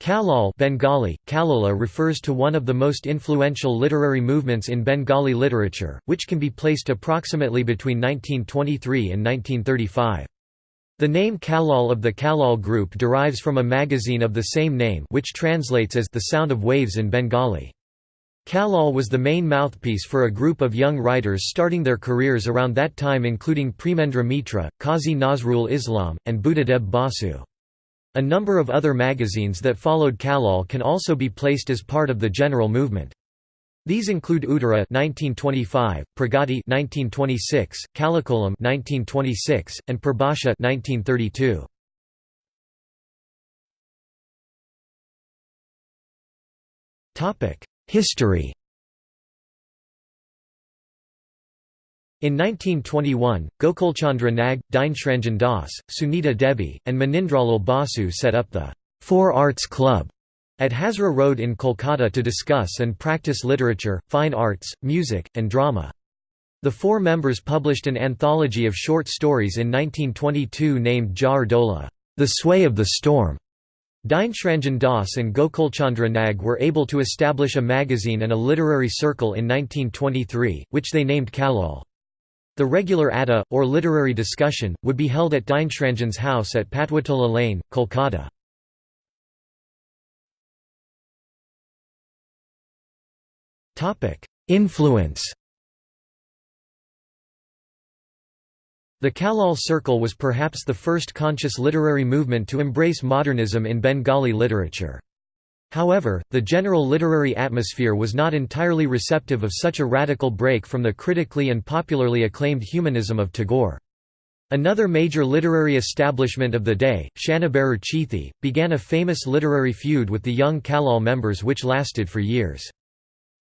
Kalol Bengali, Kalola refers to one of the most influential literary movements in Bengali literature, which can be placed approximately between 1923 and 1935. The name Kalol of the Kalol group derives from a magazine of the same name which translates as The Sound of Waves in Bengali. Kalol was the main mouthpiece for a group of young writers starting their careers around that time including Premendra Mitra, Qazi Nazrul Islam, and Buddhadeb Basu. A number of other magazines that followed Kalol can also be placed as part of the general movement. These include Uttara 1925, Pragati 1926, Kalikalam 1926, and Purbasha 1932. Topic: History In 1921, Gokulchandra Nag, Dineshranjan Das, Sunita Devi, and Manindralal Basu set up the Four Arts Club at Hazra Road in Kolkata to discuss and practice literature, fine arts, music, and drama. The four members published an anthology of short stories in 1922 named Jar Dola, The Sway of the Storm. Dineshranjan Das and Gokulchandra Nag were able to establish a magazine and a literary circle in 1923, which they named Kalol. The regular Adda, or literary discussion, would be held at Dineshranjan's house at Patuatola Lane, Kolkata. Influence The Kalol Circle was perhaps the first conscious literary movement to embrace modernism in Bengali literature. However, the general literary atmosphere was not entirely receptive of such a radical break from the critically and popularly acclaimed humanism of Tagore. Another major literary establishment of the day, Shanibarer Chithi, began a famous literary feud with the young Kalol members which lasted for years.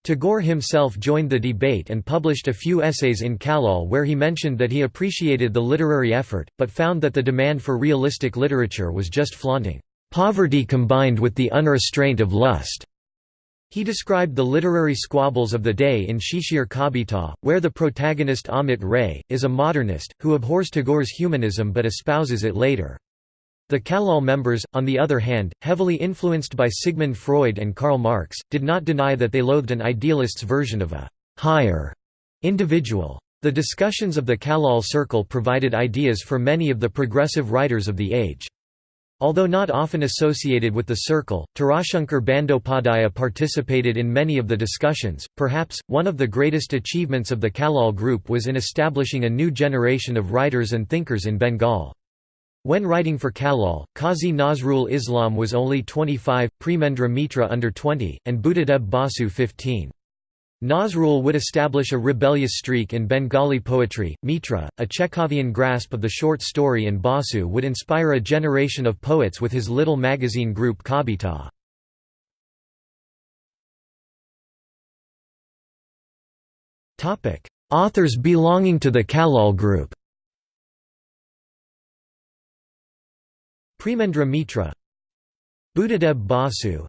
Tagore himself joined the debate and published a few essays in Kalol where he mentioned that he appreciated the literary effort, but found that the demand for realistic literature was just flaunting. Poverty combined with the unrestraint of lust. He described the literary squabbles of the day in Shesher Kabita, where the protagonist Amit Ray, is a modernist, who abhors Tagore's humanism but espouses it later. The Kalol members, on the other hand, heavily influenced by Sigmund Freud and Karl Marx, did not deny that they loathed an idealist's version of a «higher» individual. The discussions of the Kalol Circle provided ideas for many of the progressive writers of the age. Although not often associated with the circle, Tarashankar Bandyopadhyaya participated in many of the discussions. Perhaps, one of the greatest achievements of the Kalol group was in establishing a new generation of writers and thinkers in Bengal. When writing for Kalol, Qazi Nazrul Islam was only 25, Premendra Mitra under 20, and Buddhadeb Basu 15. Nazrul would establish a rebellious streak in Bengali poetry. Mitra, a Chekhovian grasp of the short story, and Basu would inspire a generation of poets with his little magazine group Kabita. Authors belonging to the Kalol group Premendra Mitra Buddhadeb Basu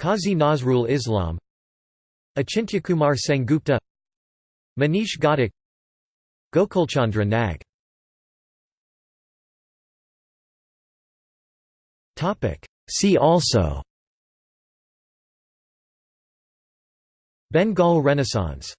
Qazi Nazrul Islam Achintyakumar Sengupta Manish Ghatak Gokulchandra Nag. See also. Bengal Renaissance